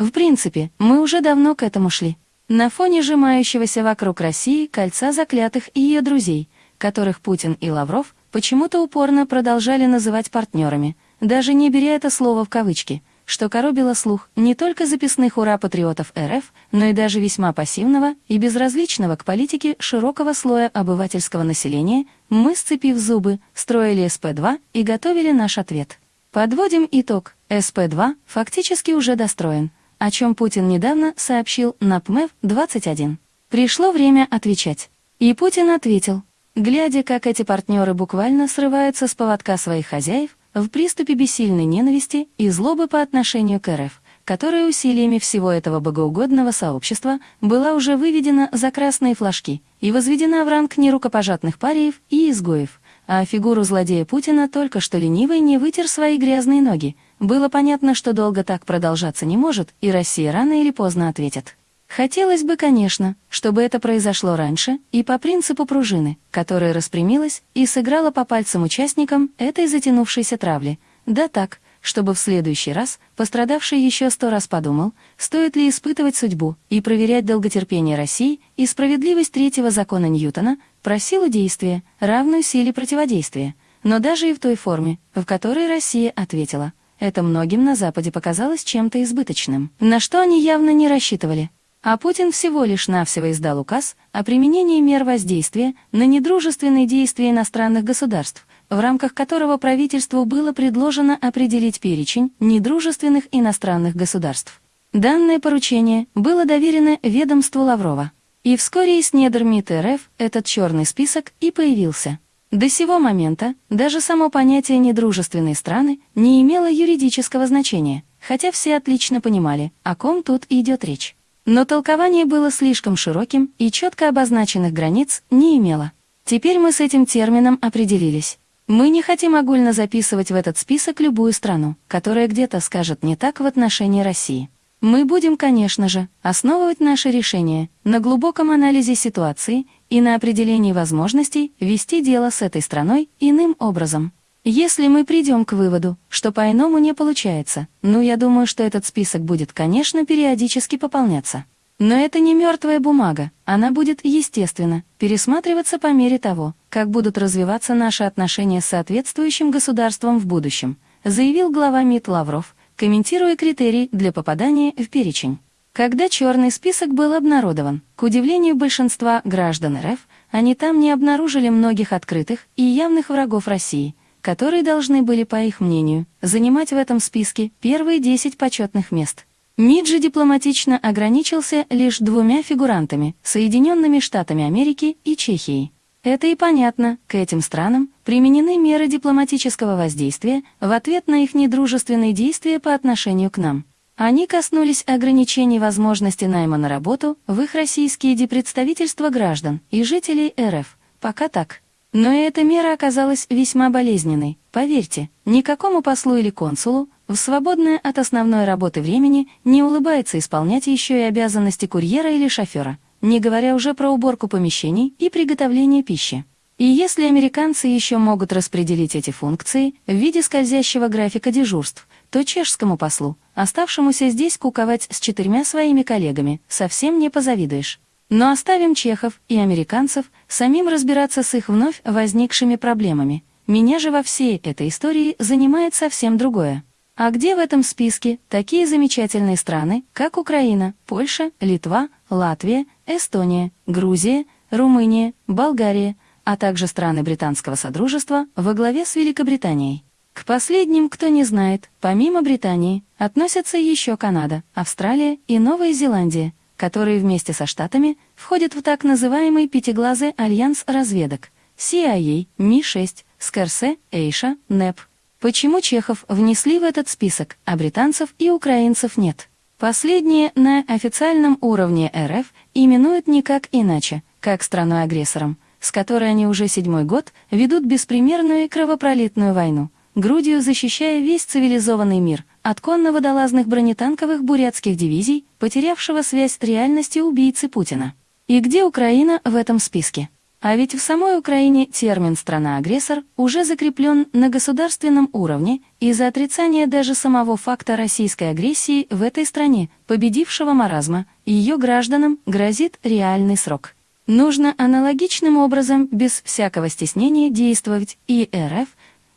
В принципе, мы уже давно к этому шли. На фоне сжимающегося вокруг России кольца заклятых и ее друзей, которых Путин и Лавров почему-то упорно продолжали называть партнерами, даже не беря это слово в кавычки, что коробило слух не только записных ура-патриотов РФ, но и даже весьма пассивного и безразличного к политике широкого слоя обывательского населения, мы, сцепив зубы, строили СП-2 и готовили наш ответ. Подводим итог. СП-2 фактически уже достроен, о чем Путин недавно сообщил на ПМЭВ-21. Пришло время отвечать. И Путин ответил, глядя, как эти партнеры буквально срываются с поводка своих хозяев, в приступе бессильной ненависти и злобы по отношению к РФ, которая усилиями всего этого богоугодного сообщества была уже выведена за красные флажки и возведена в ранг нерукопожатных париев и изгоев, а фигуру злодея Путина только что ленивый не вытер свои грязные ноги. Было понятно, что долго так продолжаться не может, и Россия рано или поздно ответит. Хотелось бы, конечно, чтобы это произошло раньше и по принципу пружины, которая распрямилась и сыграла по пальцам участникам этой затянувшейся травли. Да так, чтобы в следующий раз пострадавший еще сто раз подумал, стоит ли испытывать судьбу и проверять долготерпение России и справедливость третьего закона Ньютона про силу действия, равную силе противодействия. Но даже и в той форме, в которой Россия ответила, это многим на Западе показалось чем-то избыточным, на что они явно не рассчитывали. А Путин всего лишь навсего издал указ о применении мер воздействия на недружественные действия иностранных государств, в рамках которого правительству было предложено определить перечень недружественных иностранных государств. Данное поручение было доверено ведомству Лаврова. И вскоре из недр МИД РФ этот черный список и появился. До сего момента даже само понятие «недружественные страны» не имело юридического значения, хотя все отлично понимали, о ком тут идет речь. Но толкование было слишком широким и четко обозначенных границ не имело. Теперь мы с этим термином определились. Мы не хотим огульно записывать в этот список любую страну, которая где-то скажет не так в отношении России. Мы будем, конечно же, основывать наше решение на глубоком анализе ситуации и на определении возможностей вести дело с этой страной иным образом. Если мы придем к выводу, что по-иному не получается, ну я думаю, что этот список будет, конечно, периодически пополняться. Но это не мертвая бумага, она будет, естественно, пересматриваться по мере того, как будут развиваться наши отношения с соответствующим государством в будущем, заявил глава МИД Лавров, комментируя критерии для попадания в перечень. Когда черный список был обнародован, к удивлению большинства граждан РФ, они там не обнаружили многих открытых и явных врагов России – которые должны были, по их мнению, занимать в этом списке первые 10 почетных мест. МИД же дипломатично ограничился лишь двумя фигурантами – Соединенными Штатами Америки и Чехией. Это и понятно, к этим странам применены меры дипломатического воздействия в ответ на их недружественные действия по отношению к нам. Они коснулись ограничений возможности найма на работу в их российские дипредставительства граждан и жителей РФ. Пока так. Но и эта мера оказалась весьма болезненной. Поверьте, никакому послу или консулу в свободное от основной работы времени не улыбается исполнять еще и обязанности курьера или шофера, не говоря уже про уборку помещений и приготовление пищи. И если американцы еще могут распределить эти функции в виде скользящего графика дежурств, то чешскому послу, оставшемуся здесь куковать с четырьмя своими коллегами, совсем не позавидуешь. Но оставим чехов и американцев самим разбираться с их вновь возникшими проблемами. Меня же во всей этой истории занимает совсем другое. А где в этом списке такие замечательные страны, как Украина, Польша, Литва, Латвия, Эстония, Грузия, Румыния, Болгария, а также страны Британского Содружества во главе с Великобританией? К последним, кто не знает, помимо Британии, относятся еще Канада, Австралия и Новая Зеландия – которые вместе со Штатами входят в так называемый пятиглазый альянс разведок CIA, Ми-6, Скорсе, Эйша, НЭП. Почему чехов внесли в этот список, а британцев и украинцев нет? Последние на официальном уровне РФ именуют никак иначе, как страной-агрессором, с которой они уже седьмой год ведут беспримерную и кровопролитную войну, грудью защищая весь цивилизованный мир, от конно-водолазных бронетанковых бурятских дивизий, потерявшего связь с реальностью убийцы Путина. И где Украина в этом списке? А ведь в самой Украине термин «страна-агрессор» уже закреплен на государственном уровне из-за отрицания даже самого факта российской агрессии в этой стране, победившего маразма, ее гражданам грозит реальный срок. Нужно аналогичным образом, без всякого стеснения, действовать и РФ,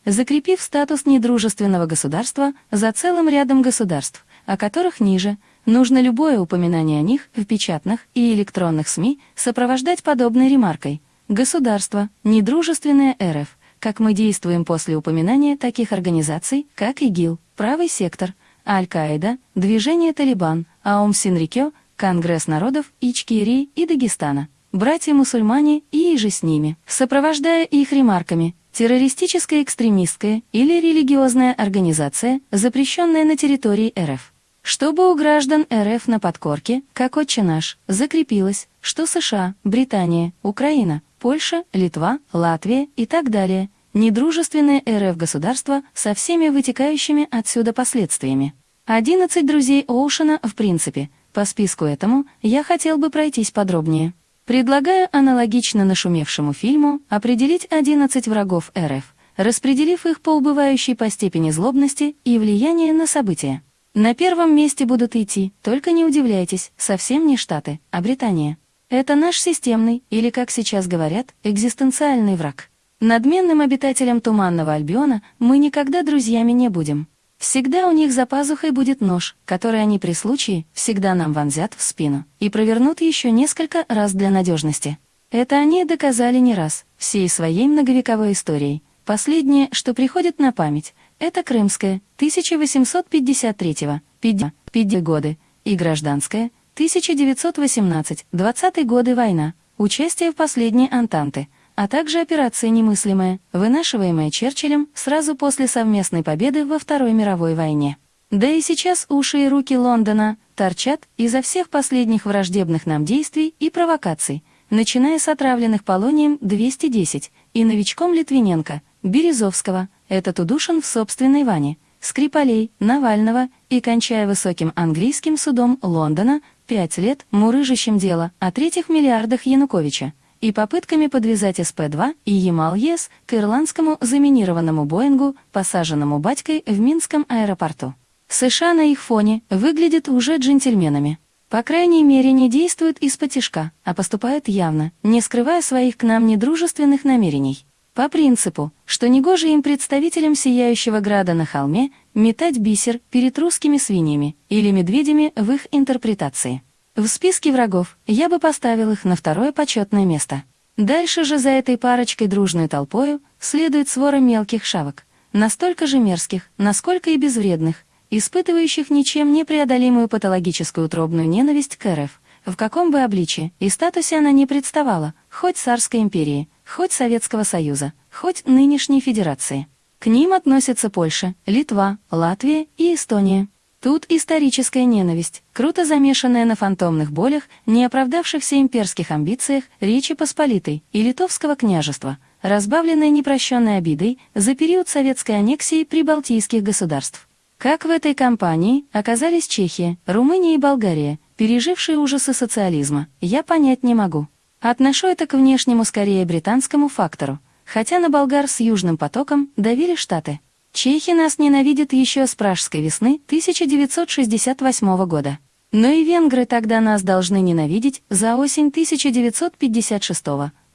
закрепив статус недружественного государства за целым рядом государств, о которых ниже – Нужно любое упоминание о них в печатных и электронных СМИ сопровождать подобной ремаркой – Государство, недружественное РФ, как мы действуем после упоминания таких организаций, как ИГИЛ, Правый сектор, Аль-Каида, Движение Талибан, Аум Синрикё, Конгресс народов Ичкирии и Дагестана, братья-мусульмане и иже с ними, сопровождая их ремарками террористическая экстремистская или религиозная организация, запрещенная на территории РФ чтобы у граждан РФ на подкорке, как отче наш, закрепилось, что США, Британия, Украина, Польша, Литва, Латвия и так далее – недружественные РФ государства со всеми вытекающими отсюда последствиями. 11 друзей Оушена в принципе. По списку этому я хотел бы пройтись подробнее. Предлагаю аналогично нашумевшему фильму определить 11 врагов РФ, распределив их по убывающей по степени злобности и влияния на события. На первом месте будут идти, только не удивляйтесь, совсем не Штаты, а Британия. Это наш системный, или, как сейчас говорят, экзистенциальный враг. Надменным обитателям Туманного Альбиона мы никогда друзьями не будем. Всегда у них за пазухой будет нож, который они при случае всегда нам вонзят в спину и провернут еще несколько раз для надежности. Это они доказали не раз, всей своей многовековой историей. Последнее, что приходит на память, это Крымская, 1853 50 годы, и Гражданская, 1918-20 годы война, участие в последней Антанты, а также операция «Немыслимая», вынашиваемая Черчиллем сразу после совместной победы во Второй мировой войне. Да и сейчас уши и руки Лондона торчат из-за всех последних враждебных нам действий и провокаций, начиная с отравленных полонием 210 и новичком Литвиненко, Березовского, этот удушен в собственной ванне, Скрипалей, Навального и кончая высоким английским судом Лондона, пять лет мурыжащим дело о третьих миллиардах Януковича и попытками подвязать СП-2 и Ямал-ЕС к ирландскому заминированному Боингу, посаженному батькой в Минском аэропорту. США на их фоне выглядят уже джентльменами. По крайней мере, не действуют из-под тишка, а поступают явно, не скрывая своих к нам недружественных намерений. По принципу, что негоже им представителям Сияющего Града на холме метать бисер перед русскими свиньями или медведями в их интерпретации. В списке врагов я бы поставил их на второе почетное место. Дальше же за этой парочкой дружной толпою следует свора мелких шавок, настолько же мерзких, насколько и безвредных, испытывающих ничем непреодолимую патологическую утробную ненависть к РФ, в каком бы обличии и статусе она не представала, хоть царской империи, хоть Советского Союза, хоть нынешней Федерации. К ним относятся Польша, Литва, Латвия и Эстония. Тут историческая ненависть, круто замешанная на фантомных болях, не оправдавшихся имперских амбициях Речи Посполитой и Литовского княжества, разбавленная непрощенной обидой за период советской аннексии прибалтийских государств. Как в этой кампании оказались Чехия, Румыния и Болгария, пережившие ужасы социализма, я понять не могу. Отношу это к внешнему скорее британскому фактору, хотя на болгар с Южным потоком давили Штаты. Чехи нас ненавидят еще с пражской весны 1968 года. Но и венгры тогда нас должны ненавидеть за осень 1956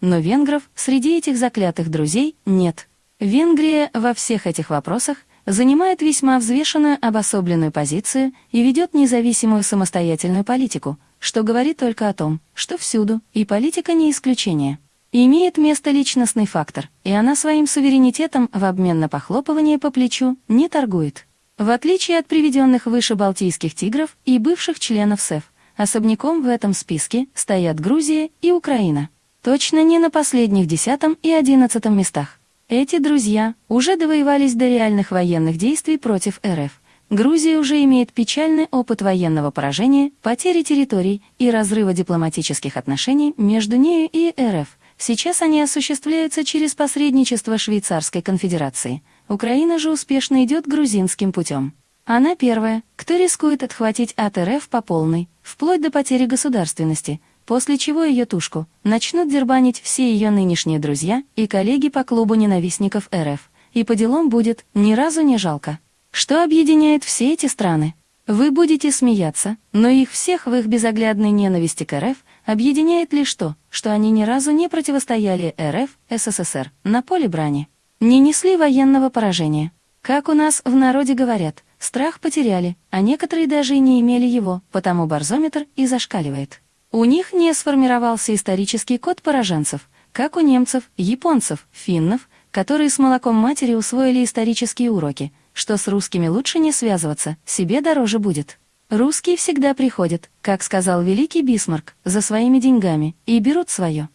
но венгров среди этих заклятых друзей нет. Венгрия во всех этих вопросах занимает весьма взвешенную обособленную позицию и ведет независимую самостоятельную политику – что говорит только о том, что всюду, и политика не исключение. Имеет место личностный фактор, и она своим суверенитетом в обмен на похлопывание по плечу не торгует. В отличие от приведенных выше балтийских тигров и бывших членов СЭФ, особняком в этом списке стоят Грузия и Украина. Точно не на последних десятом и одиннадцатом местах. Эти друзья уже довоевались до реальных военных действий против РФ, Грузия уже имеет печальный опыт военного поражения, потери территорий и разрыва дипломатических отношений между нею и РФ. Сейчас они осуществляются через посредничество Швейцарской конфедерации. Украина же успешно идет грузинским путем. Она первая, кто рискует отхватить от РФ по полной, вплоть до потери государственности, после чего ее тушку начнут дербанить все ее нынешние друзья и коллеги по клубу ненавистников РФ, и по делам будет ни разу не жалко. Что объединяет все эти страны? Вы будете смеяться, но их всех в их безоглядной ненависти к РФ объединяет лишь то, что они ни разу не противостояли РФ, СССР на поле брани, не несли военного поражения. Как у нас в народе говорят, страх потеряли, а некоторые даже и не имели его, потому барзометр и зашкаливает. У них не сформировался исторический код пораженцев, как у немцев, японцев, финнов, которые с молоком матери усвоили исторические уроки, что с русскими лучше не связываться, себе дороже будет. Русские всегда приходят, как сказал великий Бисмарк, за своими деньгами и берут свое.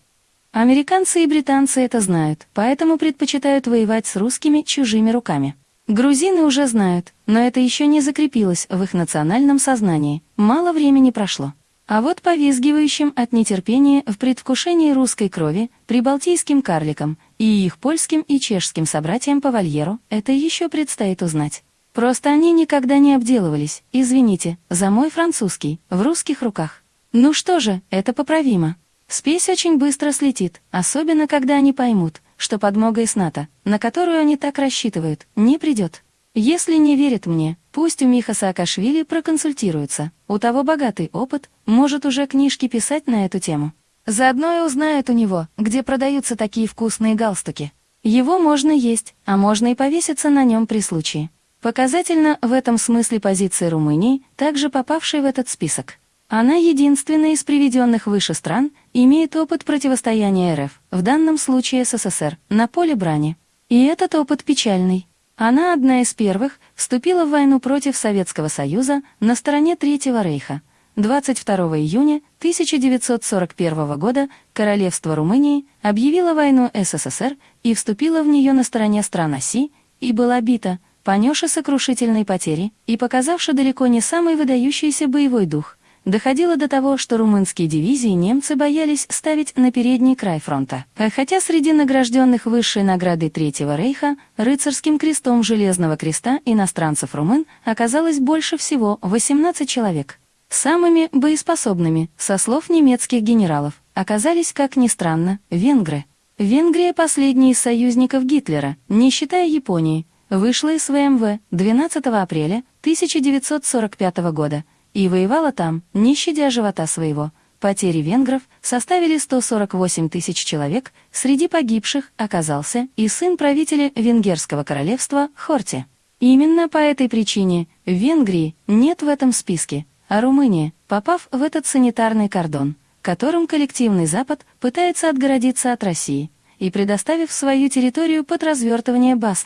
Американцы и британцы это знают, поэтому предпочитают воевать с русскими чужими руками. Грузины уже знают, но это еще не закрепилось в их национальном сознании, мало времени прошло. А вот повизгивающим от нетерпения в предвкушении русской крови, прибалтийским карликам и их польским и чешским собратьям по вольеру это еще предстоит узнать. Просто они никогда не обделывались, извините, за мой французский, в русских руках. Ну что же, это поправимо. Спесь очень быстро слетит, особенно когда они поймут, что подмога из НАТО, на которую они так рассчитывают, не придет. Если не верят мне, пусть у Миха Саакашвили проконсультируются. У того богатый опыт, может уже книжки писать на эту тему. Заодно и узнают у него, где продаются такие вкусные галстуки. Его можно есть, а можно и повеситься на нем при случае. Показательно в этом смысле позиция Румынии, также попавшей в этот список. Она единственная из приведенных выше стран, имеет опыт противостояния РФ, в данном случае СССР, на поле брани. И этот опыт печальный. Она одна из первых вступила в войну против Советского Союза на стороне Третьего Рейха. 22 июня 1941 года Королевство Румынии объявило войну СССР и вступило в нее на стороне стран оси и была бита, понесши сокрушительные потери и показавши далеко не самый выдающийся боевой дух – доходило до того, что румынские дивизии немцы боялись ставить на передний край фронта. Хотя среди награжденных высшей наградой Третьего рейха рыцарским крестом Железного креста иностранцев румын оказалось больше всего 18 человек. Самыми боеспособными, со слов немецких генералов, оказались, как ни странно, венгры. Венгрия, последний из союзников Гитлера, не считая Японии, вышла из ВМВ 12 апреля 1945 года – и воевала там, не щадя живота своего. Потери венгров составили 148 тысяч человек, среди погибших оказался и сын правителя Венгерского королевства Хорти. Именно по этой причине Венгрии нет в этом списке, а Румыния, попав в этот санитарный кордон, которым коллективный Запад пытается отгородиться от России, и предоставив свою территорию под развертывание баз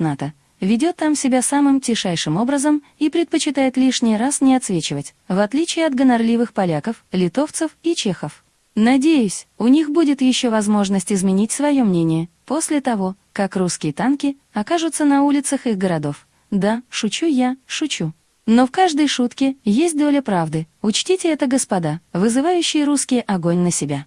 ведет там себя самым тишайшим образом и предпочитает лишний раз не отсвечивать, в отличие от гонорливых поляков, литовцев и чехов. Надеюсь, у них будет еще возможность изменить свое мнение после того, как русские танки окажутся на улицах их городов. Да, шучу я, шучу. Но в каждой шутке есть доля правды, учтите это, господа, вызывающие русские огонь на себя.